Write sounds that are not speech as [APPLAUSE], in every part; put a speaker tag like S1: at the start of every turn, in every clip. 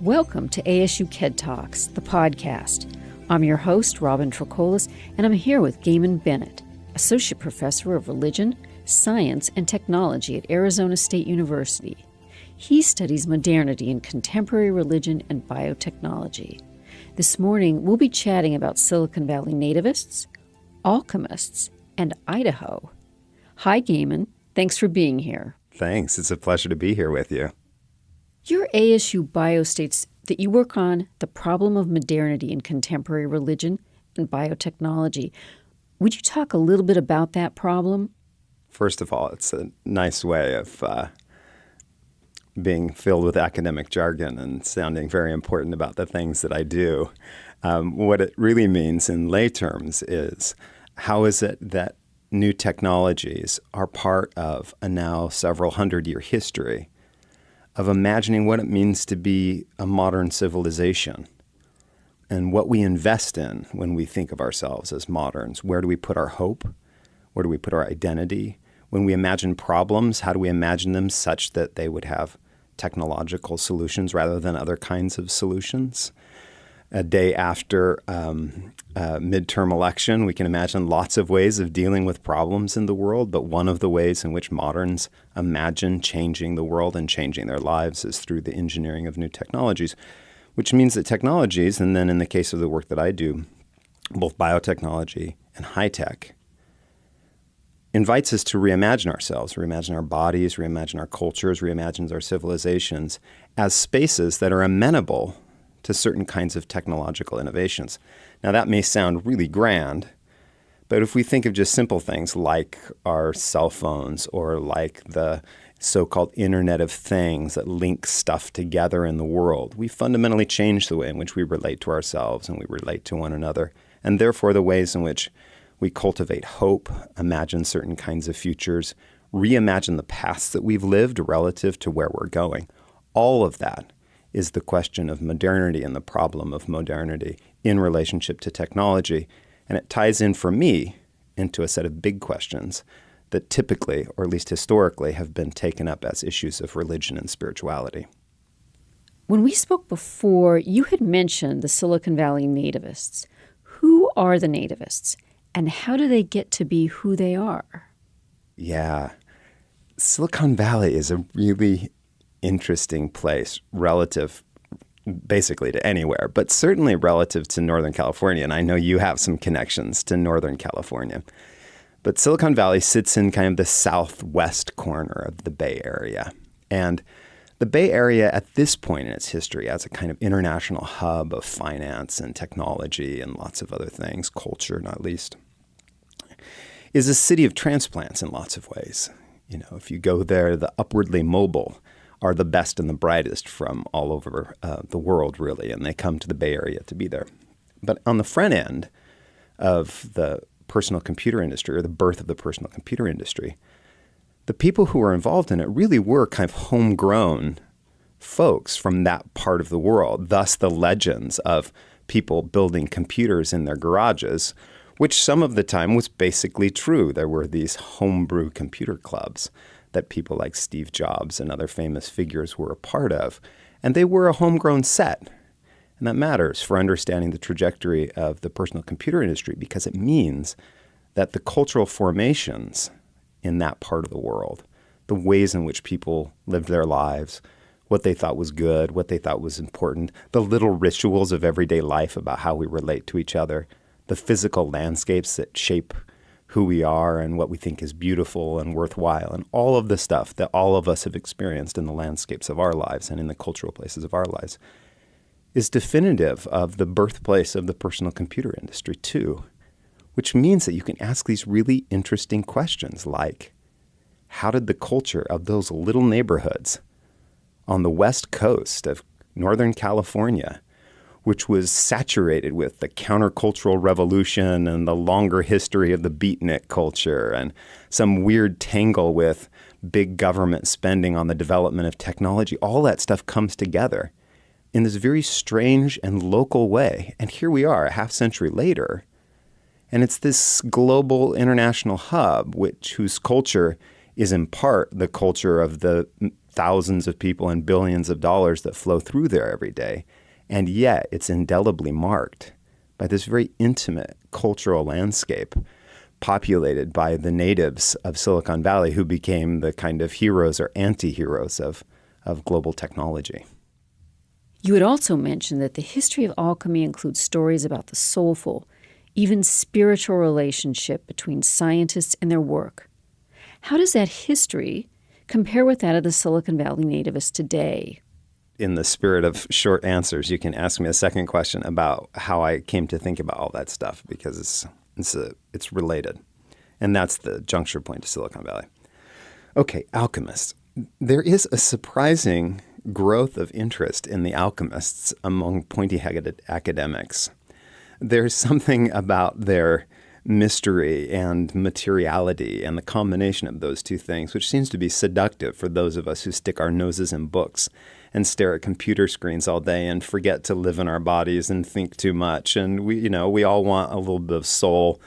S1: Welcome to ASU KED Talks, the podcast. I'm your host, Robin Trocolis, and I'm here with Gaymon Bennett, Associate Professor of Religion, Science, and Technology at Arizona State University. He studies modernity in contemporary religion and biotechnology. This morning, we'll be chatting about Silicon Valley nativists, alchemists, and Idaho. Hi, Gaymon. Thanks for being here.
S2: Thanks. It's a pleasure to be here with you.
S1: Your ASU bio states that you work on the problem of modernity in contemporary religion and biotechnology. Would you talk a little bit about that problem?
S2: First of all, it's a nice way of uh, being filled with academic jargon and sounding very important about the things that I do. Um, what it really means in lay terms is how is it that new technologies are part of a now several hundred year history of imagining what it means to be a modern civilization and what we invest in when we think of ourselves as moderns. Where do we put our hope? Where do we put our identity? When we imagine problems, how do we imagine them such that they would have technological solutions rather than other kinds of solutions? A day after um, a midterm election. We can imagine lots of ways of dealing with problems in the world, but one of the ways in which moderns imagine changing the world and changing their lives is through the engineering of new technologies, which means that technologies, and then in the case of the work that I do, both biotechnology and high tech, invites us to reimagine ourselves, reimagine our bodies, reimagine our cultures, reimagine our civilizations as spaces that are amenable to certain kinds of technological innovations. Now, that may sound really grand, but if we think of just simple things like our cell phones or like the so called Internet of Things that link stuff together in the world, we fundamentally change the way in which we relate to ourselves and we relate to one another, and therefore the ways in which we cultivate hope, imagine certain kinds of futures, reimagine the paths that we've lived relative to where we're going. All of that is the question of modernity and the problem of modernity in relationship to technology. And it ties in for me into a set of big questions that typically, or at least historically, have been taken up as issues of religion and spirituality.
S1: When we spoke before, you had mentioned the Silicon Valley nativists. Who are the nativists, and how do they get to be who they are?
S2: Yeah. Silicon Valley is a really interesting place relative basically to anywhere, but certainly relative to Northern California. And I know you have some connections to Northern California. But Silicon Valley sits in kind of the southwest corner of the Bay Area. And the Bay Area, at this point in its history, as a kind of international hub of finance and technology and lots of other things, culture not least, is a city of transplants in lots of ways. You know, if you go there, the upwardly mobile are the best and the brightest from all over uh, the world, really, and they come to the Bay Area to be there. But on the front end of the personal computer industry or the birth of the personal computer industry, the people who were involved in it really were kind of homegrown folks from that part of the world. Thus, the legends of people building computers in their garages, which some of the time was basically true. There were these homebrew computer clubs that people like Steve Jobs and other famous figures were a part of. And they were a homegrown set. And that matters for understanding the trajectory of the personal computer industry because it means that the cultural formations in that part of the world, the ways in which people lived their lives, what they thought was good, what they thought was important, the little rituals of everyday life about how we relate to each other, the physical landscapes that shape who we are and what we think is beautiful and worthwhile, and all of the stuff that all of us have experienced in the landscapes of our lives and in the cultural places of our lives, is definitive of the birthplace of the personal computer industry, too. Which means that you can ask these really interesting questions like how did the culture of those little neighborhoods on the west coast of Northern California which was saturated with the countercultural revolution and the longer history of the beatnik culture and some weird tangle with big government spending on the development of technology. All that stuff comes together in this very strange and local way. And here we are, a half century later. And it's this global international hub, which whose culture is in part the culture of the thousands of people and billions of dollars that flow through there every day. And yet it's indelibly marked by this very intimate cultural landscape populated by the natives of Silicon Valley who became the kind of heroes or anti heroes of, of global technology.
S1: You had also mentioned that the history of alchemy includes stories about the soulful, even spiritual relationship between scientists and their work. How does that history compare with that of the Silicon Valley nativists today?
S2: In the spirit of short answers, you can ask me a second question about how I came to think about all that stuff because it's it's, a, it's related. And that's the juncture point to Silicon Valley. Okay, alchemists. There is a surprising growth of interest in the alchemists among pointy headed academics. There's something about their mystery and materiality and the combination of those two things, which seems to be seductive for those of us who stick our noses in books and stare at computer screens all day and forget to live in our bodies and think too much. And we, you know, we all want a little bit of soul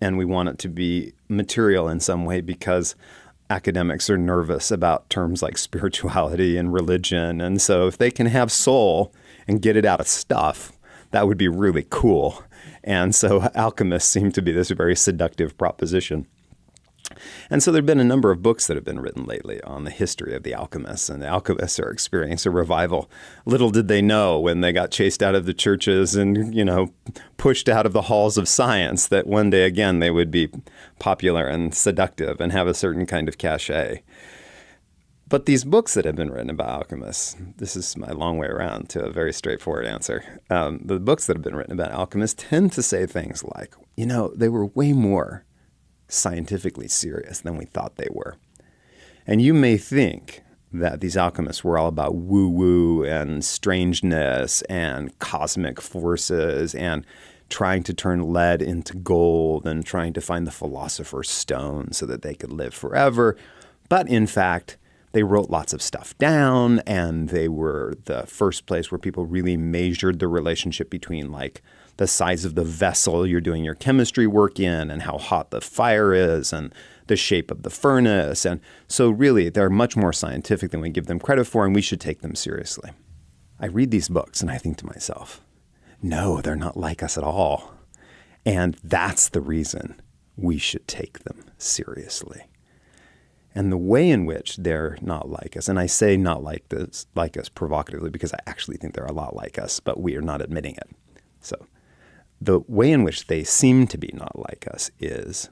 S2: and we want it to be material in some way because academics are nervous about terms like [LAUGHS] spirituality and religion. And so if they can have soul and get it out of stuff, that would be really cool. And so alchemists seem to be this very seductive proposition. And so there have been a number of books that have been written lately on the history of the alchemists, and the alchemists are experiencing a revival. Little did they know when they got chased out of the churches and, you know, pushed out of the halls of science that one day again they would be popular and seductive and have a certain kind of cachet. But these books that have been written about alchemists, this is my long way around to a very straightforward answer. Um, the books that have been written about alchemists tend to say things like, you know, they were way more scientifically serious than we thought they were. And you may think that these alchemists were all about woo woo and strangeness and cosmic forces and trying to turn lead into gold and trying to find the philosopher's stone so that they could live forever. But in fact, they wrote lots of stuff down and they were the first place where people really measured the relationship between like the size of the vessel you're doing your chemistry work in and how hot the fire is and the shape of the furnace. And so, really, they're much more scientific than we give them credit for, and we should take them seriously. I read these books and I think to myself, no, they're not like us at all. And that's the reason we should take them seriously. And the way in which they're not like us, and I say not like this, like us provocatively because I actually think they're a lot like us, but we are not admitting it. So the way in which they seem to be not like us is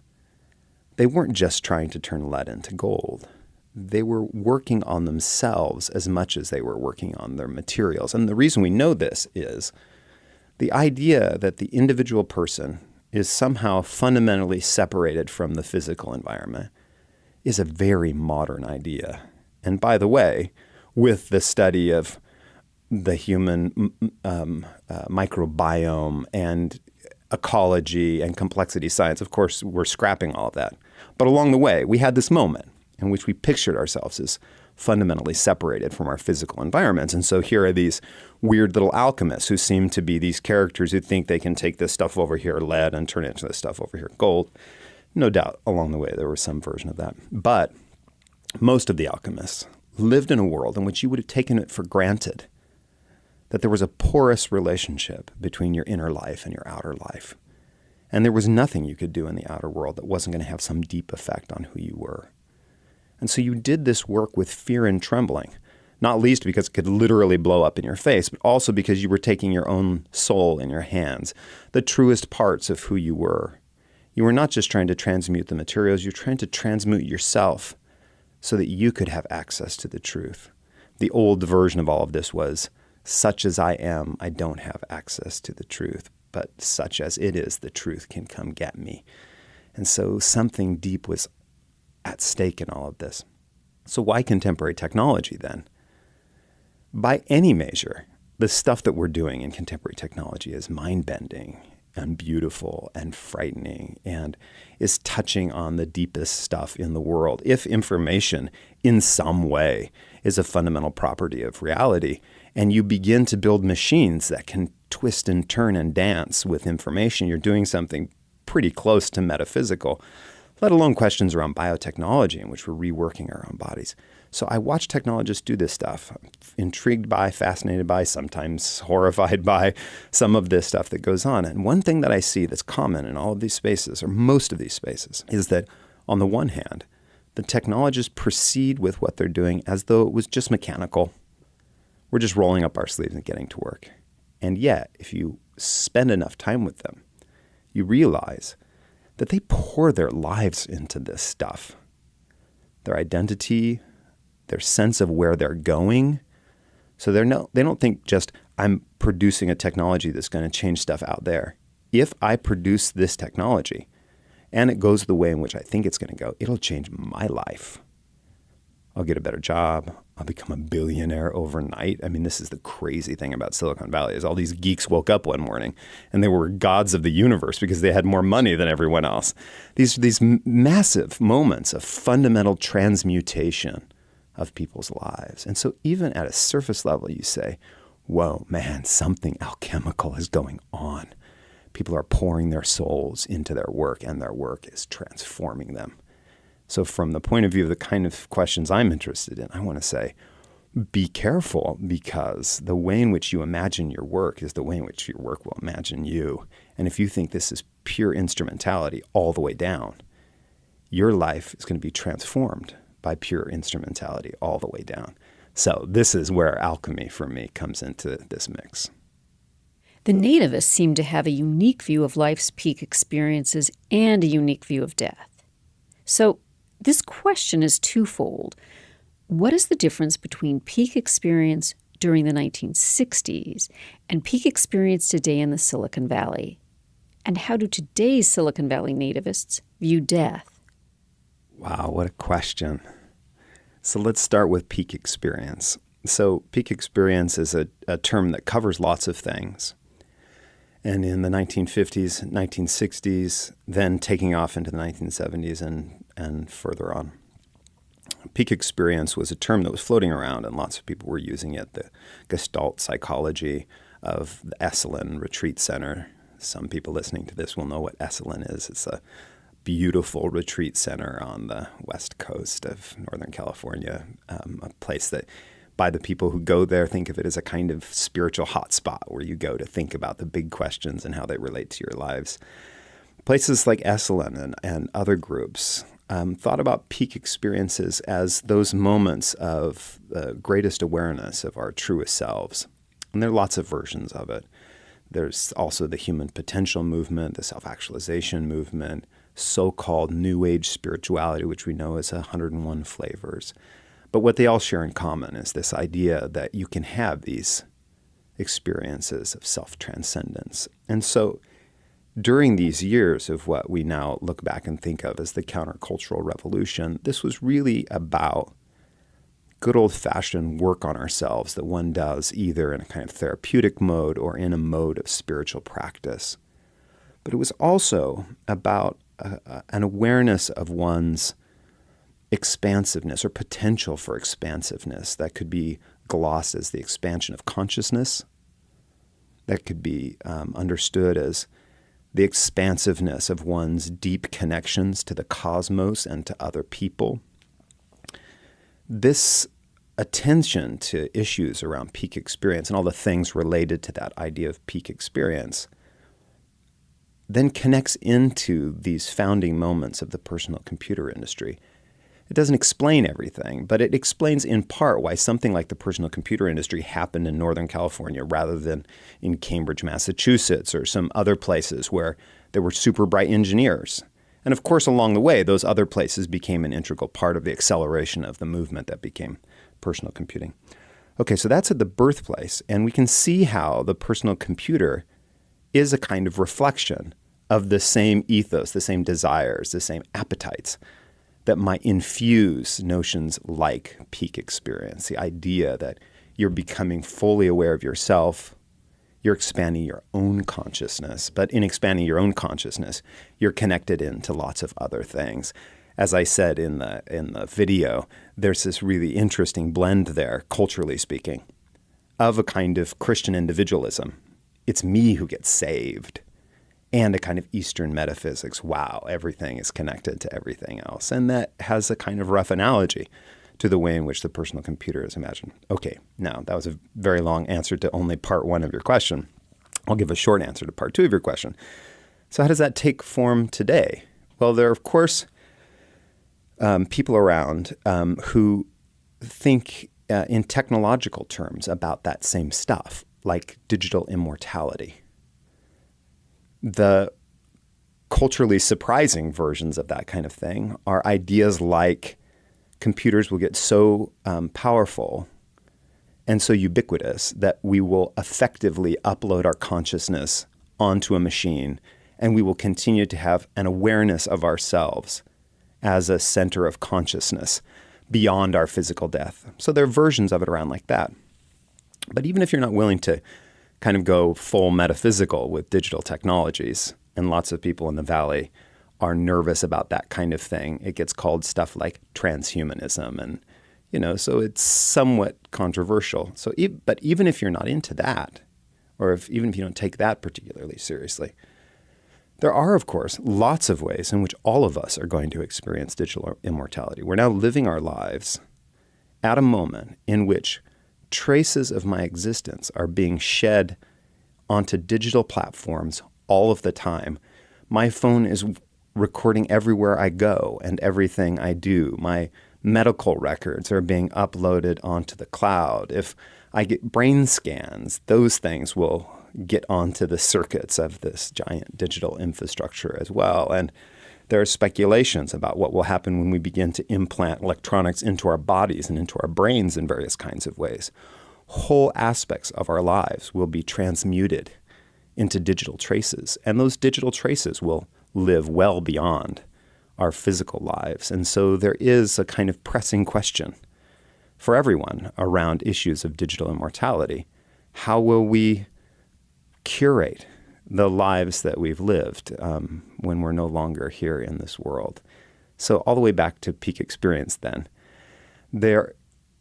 S2: they weren't just trying to turn lead into gold. They were working on themselves as much as they were working on their materials. And the reason we know this is the idea that the individual person is somehow fundamentally separated from the physical environment is a very modern idea. And by the way, with the study of the human um, uh, microbiome and ecology and complexity science. Of course, we're scrapping all of that. But along the way, we had this moment in which we pictured ourselves as fundamentally separated from our physical environments. And so here are these weird little alchemists who seem to be these characters who think they can take this stuff over here, lead, and turn it into this stuff over here, gold. No doubt along the way there was some version of that. But most of the alchemists lived in a world in which you would have taken it for granted that there was a porous relationship between your inner life and your outer life. And there was nothing you could do in the outer world that wasn't going to have some deep effect on who you were. And so you did this work with fear and trembling, not least because it could literally blow up in your face, but also because you were taking your own soul in your hands, the truest parts of who you were. You were not just trying to transmute the materials, you were trying to transmute yourself so that you could have access to the truth. The old version of all of this was such as I am, I don't have access to the truth, but such as it is, the truth can come get me. And so something deep was at stake in all of this. So, why contemporary technology then? By any measure, the stuff that we're doing in contemporary technology is mind bending and beautiful and frightening and is touching on the deepest stuff in the world. If information in some way is a fundamental property of reality, and you begin to build machines that can twist and turn and dance with information, you're doing something pretty close to metaphysical, let alone questions around biotechnology in which we're reworking our own bodies. So I watch technologists do this stuff. I'm intrigued by, fascinated by, sometimes [LAUGHS] horrified by some of this stuff that goes on. And one thing that I see that's common in all of these spaces, or most of these spaces, is that on the one hand, the technologists proceed with what they're doing as though it was just mechanical. We're just rolling up our sleeves and getting to work. And yet, if you spend enough time with them, you realize that they pour their lives into this stuff. Their identity, their sense of where they're going. So they're no, they don't think just I'm producing a technology that's going to change stuff out there. If I produce this technology and it goes the way in which I think it's going to go, it'll change my life. I'll get a better job. I'll become a billionaire overnight. I mean, this is the crazy thing about Silicon Valley is all these geeks woke up one morning and they were gods of the universe because they had more money than everyone else. These are these massive moments of fundamental transmutation of people's lives. And so even at a surface level you say, "Whoa, man, something alchemical is going on." People are pouring their souls into their work and their work is transforming them. So, from the point of view of the kind of questions I'm interested in, I want to say be careful because the way in which you imagine your work is the way in which your work will imagine you. And if you think this is pure instrumentality all the way down, your life is going to be transformed by pure instrumentality all the way down. So, this is where alchemy for me comes into this mix.
S1: The nativists seem to have a unique view of life's peak experiences and a unique view of death. So, this question is twofold. What is the difference between peak experience during the 1960s and peak experience today in the Silicon Valley? And how do today's Silicon Valley nativists view death?
S2: Wow, what a question. So let's start with peak experience. So, peak experience is a, a term that covers lots of things. And in the 1950s, 1960s, then taking off into the 1970s and and further on. Peak experience was a term that was floating around, and lots of people were using it. The Gestalt psychology of the Esalen Retreat Center. Some people listening to this will know what Esalen is. It's a beautiful retreat center on the west coast of Northern California, um, a place that by the people who go there think of it as a kind of spiritual hotspot where you go to think about the big questions and how they relate to your lives. Places like Esalen and, and other groups um, thought about peak experiences as those moments of the greatest awareness of our truest selves. And there are lots of versions of it. There's also the human potential movement, the self actualization movement, so called New Age spirituality, which we know as 101 flavors. But what they all share in common is this idea that you can have these experiences of self transcendence. And so during these years of what we now look back and think of as the countercultural revolution, this was really about good old fashioned work on ourselves that one does either in a kind of therapeutic mode or in a mode of spiritual practice. But it was also about uh, an awareness of one's expansiveness or potential for expansiveness that could be glossed as the expansion of consciousness, that could be um, understood as the expansiveness of one's deep connections to the cosmos and to other people. This attention to issues around peak experience and all the things related to that idea of peak experience then connects into these founding moments of the personal computer industry it doesn't explain everything, but it explains in part why something like the personal computer industry happened in Northern California rather than in Cambridge, Massachusetts, or some other places where there were super bright engineers. And of course, along the way, those other places became an integral part of the acceleration of the movement that became personal computing. Okay, so that's at the birthplace, and we can see how the personal computer is a kind of reflection of the same ethos, the same desires, the same appetites that might infuse notions like peak experience, the idea that you're becoming fully aware of yourself, you're expanding your own consciousness. But in expanding your own consciousness, you're connected into lots of other things. As I said in the in the video, there's this really interesting blend there, culturally speaking, of a kind of Christian individualism. It's me who gets saved and a kind of Eastern metaphysics. Wow, everything is connected to everything else. And that has a kind of rough analogy to the way in which the personal computer is imagined. Okay, now that was a very long answer to only part one of your question. I'll give a short answer to part two of your question. So, how does that take form today? Well, there are, of course, um, people around um, who think uh, in technological terms about that same stuff, like digital immortality. The culturally surprising versions of that kind of thing are ideas like computers will get so um, powerful and so ubiquitous that we will effectively upload our consciousness onto a machine and we will continue to have an awareness of ourselves as a center of consciousness beyond our physical death. So there are versions of it around like that. But even if you're not willing to kind of go full metaphysical with digital technologies, and lots of people in the valley are nervous about that kind of thing, it gets called stuff like transhumanism and you know, so it's somewhat controversial. So, but even if you're not into that, or if even if you don't take that particularly seriously, there are, of course, lots of ways in which all of us are going to experience digital immortality. We're now living our lives at a moment in which traces of my existence are being shed onto digital platforms all of the time. My phone is recording everywhere I go and everything I do. My medical records are being uploaded onto the cloud. If I get brain scans, those things will get onto the circuits of this giant digital infrastructure as well. And there are speculations about what will happen when we begin to implant electronics into our bodies and into our brains in various kinds of ways. Whole aspects of our lives will be transmuted into digital traces, and those digital traces will live well beyond our physical lives. And so there is a kind of pressing question for everyone around issues of digital immortality. How will we curate the lives that we've lived um, when we're no longer here in this world. So, all the way back to peak experience, then, there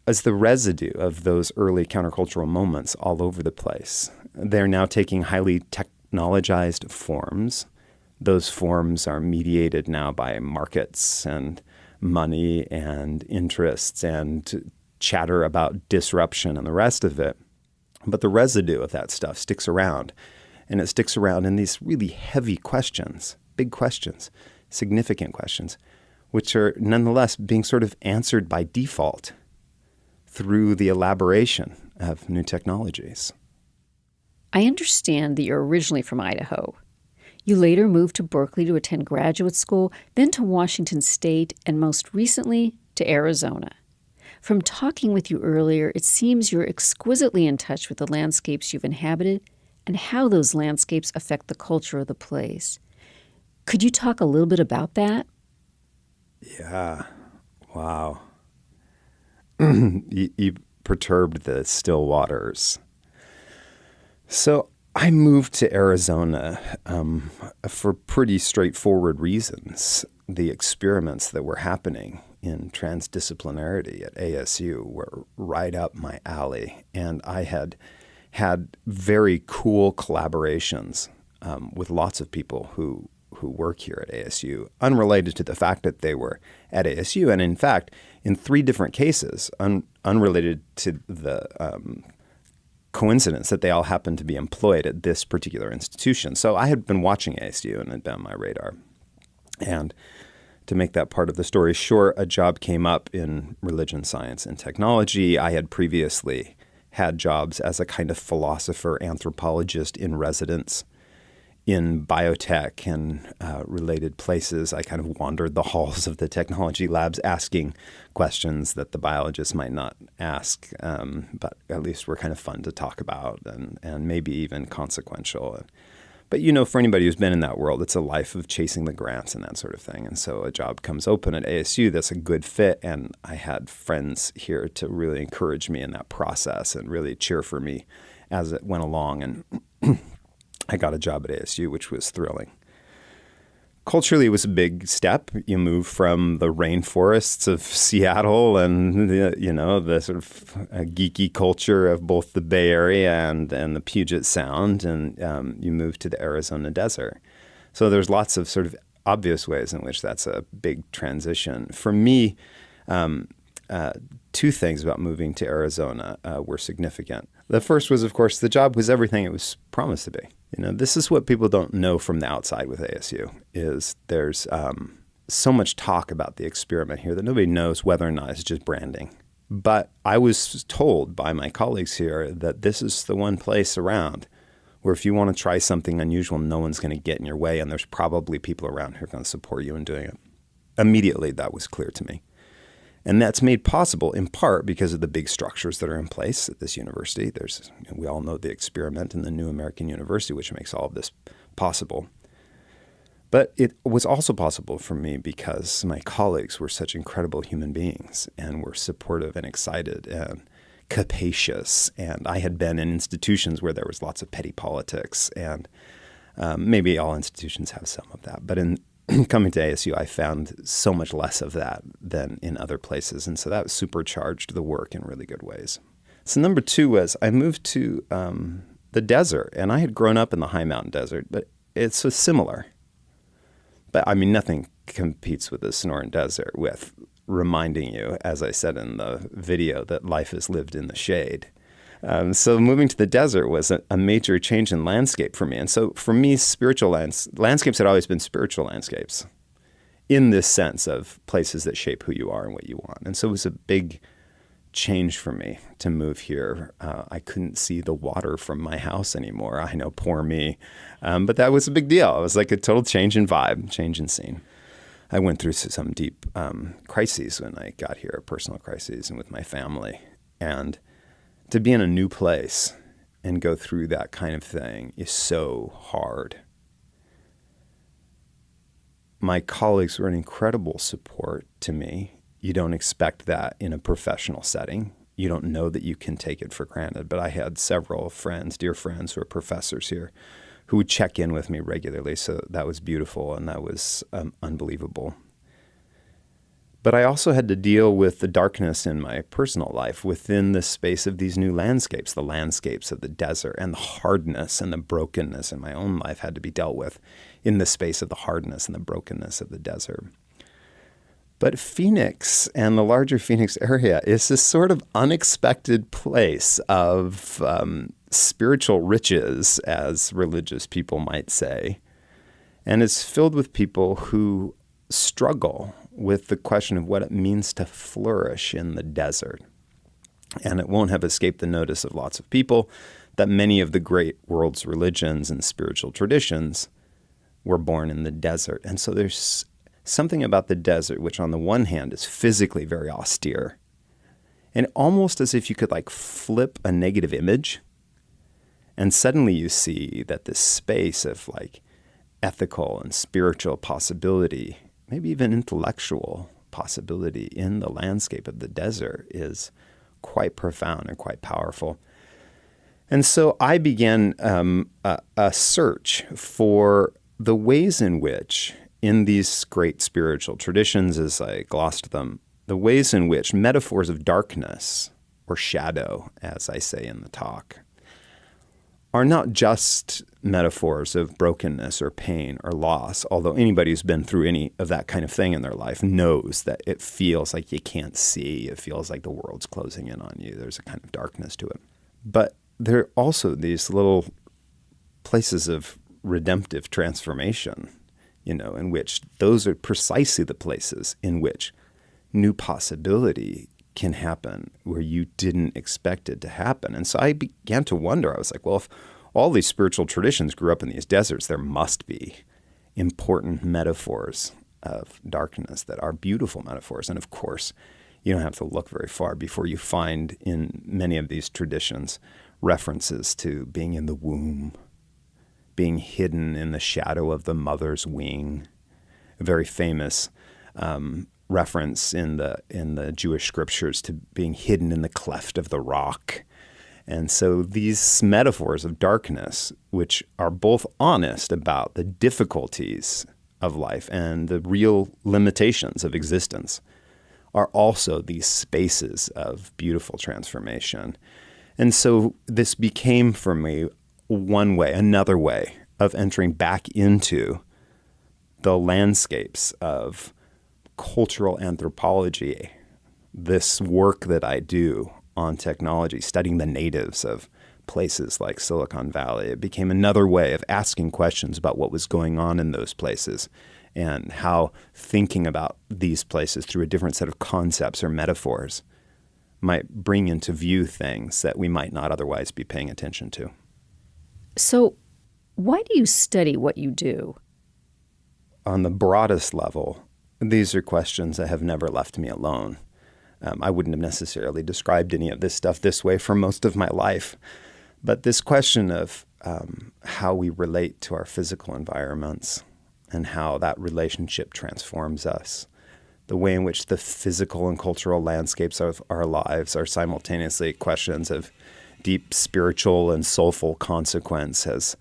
S2: is the residue of those early countercultural moments all over the place. They're now taking highly technologized forms. Those forms are mediated now by markets and money and interests and chatter about disruption and the rest of it. But the residue of that stuff sticks around, and it sticks around in these really heavy questions, big questions, significant questions, which are nonetheless being sort of answered by default through the elaboration of new technologies.
S1: I understand that you're originally from Idaho. You later moved to Berkeley to attend graduate school, then to Washington State, and most recently to Arizona. From talking with you earlier, it seems you're exquisitely in touch with the landscapes you've inhabited and how those landscapes affect the culture of the place. Could you talk a little bit about that?
S2: Yeah. Wow. [CLEARS THROAT] you, you perturbed the still waters. So I moved to Arizona um, for pretty straightforward reasons. The experiments that were happening in transdisciplinarity at ASU were right up my alley. And I had had very cool collaborations um, with lots of people who who work here at ASU, unrelated to the fact that they were at ASU, and in fact, in three different cases, un, unrelated to the um, coincidence that they all happened to be employed at this particular institution. So I had been watching ASU and had been on my radar, and to make that part of the story short, a job came up in religion, science, and technology. I had previously had jobs as a kind of philosopher, anthropologist in residence in biotech and uh, related places. I kind of wandered the [LAUGHS] halls of the technology labs asking questions that the biologists might not ask, um, but at least were kind of fun to talk about and, and maybe even consequential. But you know, for anybody who's been in that world, it's a life of chasing the grants and that sort of thing. And so a job comes open at ASU that's a good fit. And I had friends here to really encourage me in that process and really cheer for me as it went along. And [CLEARS THROAT] I got a job at ASU, which was thrilling culturally it was a big step. You move from the rainforests of Seattle and the, you know the sort of uh, geeky culture of both the Bay Area and and the Puget Sound, and um, you move to the Arizona desert. So there's lots of sort of obvious ways in which that's a big transition. For me, um, uh, two things about moving to Arizona uh, were significant. The first was, of course, the job was everything it was promised to be. You know, this is what people don't know from the outside with ASU is there's um, so much talk about the experiment here that nobody knows whether or not it's just branding. But I was told by my colleagues here that this is the one place around where if you want to try something unusual, no one's going to get in your way, and there's probably people around who are going to support you in doing it. Immediately, that was clear to me. And that's made possible in part because of the big structures that are in place at this university. There's, we all know the experiment in the New American University, which makes all of this possible. But it was also possible for me because my colleagues were such incredible human beings and were supportive and excited and capacious. And I had been in institutions where there was lots of petty politics, and um, maybe all institutions have some of that. But in [CLEARS THROAT] coming to ASU, I found so much less of that than in other places. And so that supercharged the work in really good ways. So, number two was I moved to um, the desert, and I had grown up in the high mountain desert, but it's so similar. But I mean, nothing competes with the Sonoran Desert with reminding you, as I said in the video, that life is lived in the shade. Um, so moving to the desert was a, a, major change in landscape for me. And so for me, spiritual lands, landscapes had always been spiritual landscapes in this sense of places that shape who you are and what you want. And so it was a big change for me to move here. Uh, I couldn't see the water from my house anymore. I know, poor me. Um, but that was a big deal. It was like a total change in vibe, change in scene. I went through some deep um, crises when I got here, personal crises, and with my family. And to be in a new place and go through that kind of thing is so hard. My colleagues were an incredible support to me. You don't expect that in a professional setting. You don't know that you can take it for granted. But I had several friends, dear friends, who are professors here, who would check in with me regularly. So that was beautiful and that was um, unbelievable. But I also had to deal with the darkness in my personal life within the space of these new landscapes, the landscapes of the desert, and the hardness and the brokenness in my own life had to be dealt with in the space of the hardness and the brokenness of the desert. But Phoenix and the larger Phoenix area is this sort of unexpected place of um, spiritual riches, as religious people might say, and is filled with people who struggle with the question of what it means to flourish in the desert. And it won't have escaped the notice of lots of people that many of the great world's religions and spiritual traditions were born in the desert. And so there's something about the desert which, on the one hand, is physically very austere. And almost as if you could like flip a negative image, and suddenly you see that this space of like ethical and spiritual possibility maybe even intellectual possibility in the landscape of the desert is quite profound and quite powerful. And so I began um, a, a search for the ways in which, in these great spiritual traditions, as I glossed them, the ways in which metaphors of darkness or shadow, as I say in the talk, are not just metaphors of brokenness or pain or loss, although anybody who's been through any of that kind of thing in their life knows that it feels like you can't see. It feels like the world's closing in on you. There's a kind of darkness to it. But there are also these little places of redemptive transformation, you know, in which those are precisely the places in which new possibility can happen where you didn't expect it to happen. And so I began to wonder, I was like, well, if all these spiritual traditions grew up in these deserts, there must be important metaphors of darkness that are beautiful metaphors. And of course, you don't have to look very far before you find in many of these traditions references to being in the womb, being hidden in the shadow of the mother's wing. A very famous um, reference in the in the Jewish scriptures to being hidden in the cleft of the rock. And so these metaphors of darkness, which are both honest about the difficulties of life and the real limitations of existence, are also these spaces of beautiful transformation. And so this became for me one way, another way of entering back into the landscapes of cultural anthropology, this work that I do on technology, studying the natives of places like Silicon Valley, it became another way of asking questions about what was going on in those places and how thinking about these places through a different set of concepts or metaphors might bring into view things that we might not otherwise be paying attention to.
S1: So, why do you study what you do?
S2: On the broadest level, these are questions that have never left me alone. Um, I wouldn't have necessarily described any of this stuff this way for most of my life. But this question of um, how we relate to our physical environments and how that relationship transforms us, the way in which the physical and cultural landscapes of our lives are simultaneously questions of deep spiritual and soulful consequence has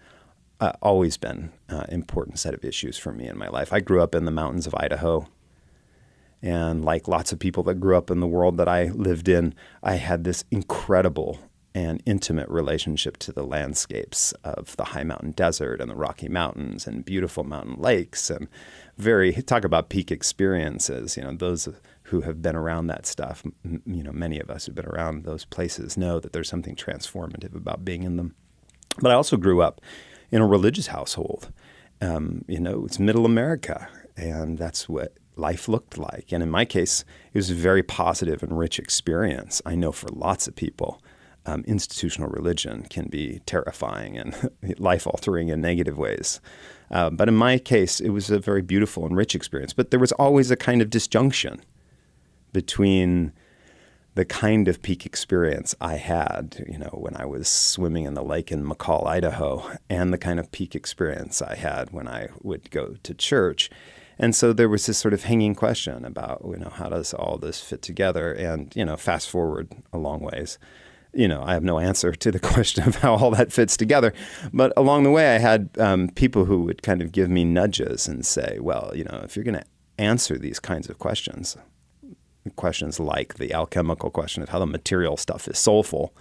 S2: uh, always been an uh, important set of issues for me in my life. I grew up in the mountains of Idaho. And like lots of people that grew up in the world that I lived in, I had this incredible and intimate relationship to the landscapes of the high mountain desert and the Rocky Mountains and beautiful mountain lakes and very talk about peak experiences. You know, those who have been around that stuff, you know, many of us who've been around those places know that there's something transformative about being in them. But I also grew up in a religious household. Um, you know, it's middle America, and that's what life looked like. And in my case, it was a very positive and rich experience. I know for lots of people, um, institutional religion can be terrifying and [LAUGHS] life altering in negative ways. Uh, but in my case, it was a very beautiful and rich experience. But there was always a kind of disjunction between the kind of peak experience I had, you know, when I was swimming in the lake in McCall, Idaho, and the kind of peak experience I had when I would go to church. And so there was this sort of hanging question about, you know, how does all this fit together? And, you know, fast forward a long ways you know, I have no answer to the [LAUGHS] question of how all that fits together. But along the way, I had um, people who would kind of give me nudges and say, well, you know, if you're going to answer these kinds of questions, questions like the alchemical question of how the material stuff is soulful,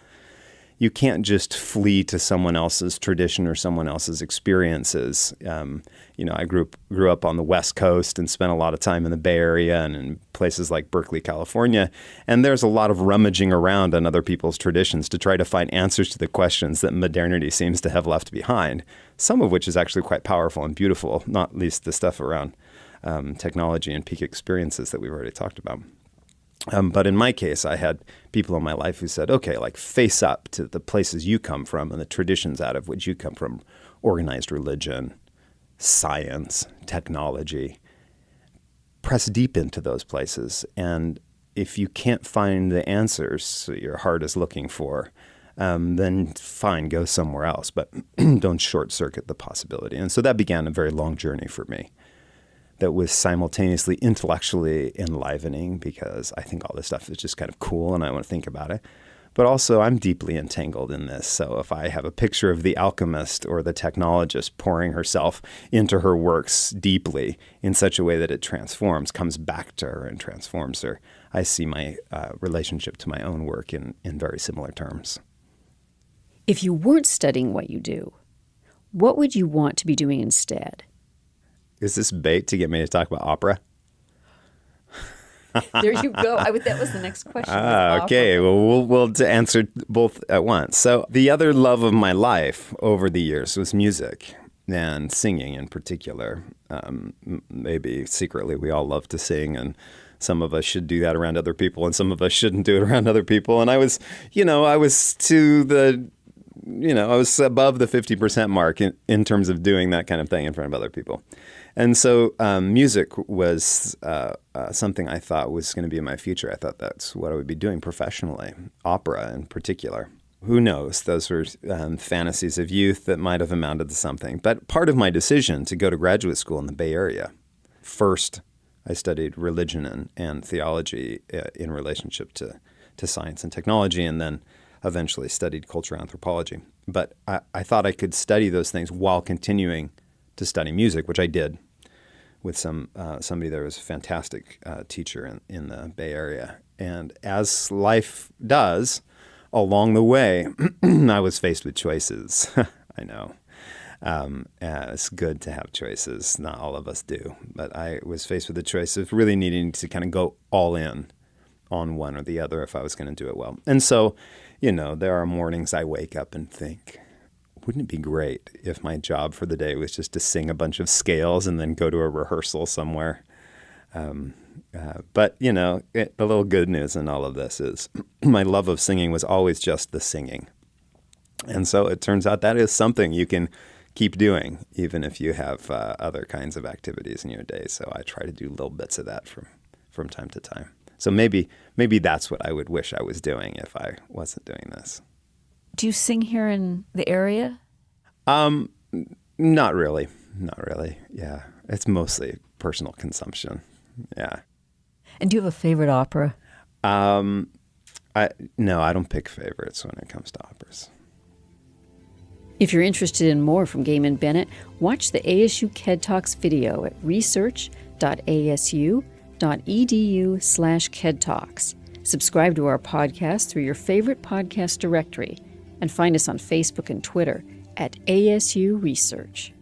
S2: you can't just flee to someone else's tradition or someone else's experiences. Um, you know, I grew up, grew up on the West Coast and spent a lot of time in the Bay Area and in places like Berkeley, California. And there's a lot of rummaging around on other people's traditions to try to find answers to the questions that modernity seems to have left behind. Some of which is actually quite powerful and beautiful, not least the stuff around um, technology and peak experiences that we've already talked about. Um, but in my case, I had people in my life who said, okay, like face up to the places you come from and the traditions out of which you come from organized religion, science, technology. Press deep into those places. And if you can't find the answers that your heart is looking for, um, then fine, go somewhere else. But [CLEARS THROAT] don't short circuit the possibility. And so that began a very long journey for me that was simultaneously intellectually enlivening because I think all this stuff is just kind of cool and I want to think about it. But also, I'm deeply entangled in this. So, if I have a picture of the alchemist or the technologist pouring herself into her works deeply in such a way that it transforms, comes back to her and transforms her, I see my uh, relationship to my own work in, in very similar terms.
S1: If you weren't studying what you do, what would you want to be doing instead?
S2: Is this bait to get me to talk about opera? [LAUGHS]
S1: there you go. I would, that was the next question.
S2: Ah, okay. Well, we'll we'll to answer both at once. So the other love of my life over the years was music and singing in particular. Um, maybe secretly we all love to sing and some of us should do that around other people and some of us shouldn't do it around other people and i was you know i was to the you know i was above the 50% mark in, in terms of doing that kind of thing in front of other people and so um, music was uh, uh, something I thought was going to be my future. I thought that's what I would be doing professionally, opera in particular. Who knows? Those were um, fantasies of youth that might have amounted to something. But part of my decision to go to graduate school in the Bay Area, first I studied religion and, and theology uh, in relationship to, to science and technology, and then eventually studied cultural anthropology. But I, I thought I could study those things while continuing to study music, which I did with some uh, somebody that was a fantastic uh, teacher in, in the Bay Area. And as life does, along the way, [CLEARS THROAT] I was faced with choices. [LAUGHS] I know. Um, it's good to have choices. Not all of us do. But I was faced with the choice of really needing to kind of go all in on one or the other if I was going to do it well. And so, you know, there are mornings I wake up and think, wouldn't it be great if my job for the day was just to sing a bunch of scales and then go to a rehearsal somewhere? Um, uh, but, you know, it, the little good news in all of this is [CLEARS THROAT] my love of singing was always just the singing. And so it turns out that is something you can keep doing, even if you have uh, other kinds of activities in your day. So I try to do little bits of that from, from time to time. So maybe maybe that's what I would wish I was doing if I wasn't doing this.
S1: Do you sing here in the area?
S2: Um, not really. Not really. Yeah, it's mostly personal consumption. Yeah.
S1: And do you have a favorite opera?
S2: Um, I no, I don't pick favorites when it comes to operas.
S1: If you're interested in more from Gaymon Bennett, watch the ASU KED Talks video at research.asu.edu slash KED Talks. Subscribe to our podcast through your favorite podcast directory and find us on Facebook and Twitter at ASU Research.